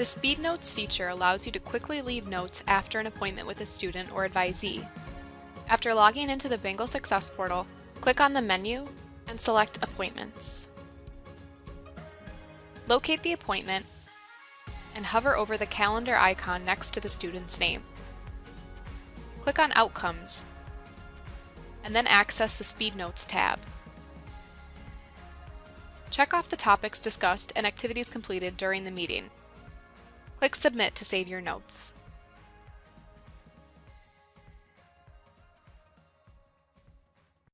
The Speed Notes feature allows you to quickly leave notes after an appointment with a student or advisee. After logging into the Bengal Success Portal, click on the menu and select Appointments. Locate the appointment and hover over the calendar icon next to the student's name. Click on Outcomes and then access the Speed Notes tab. Check off the topics discussed and activities completed during the meeting. Click Submit to save your notes.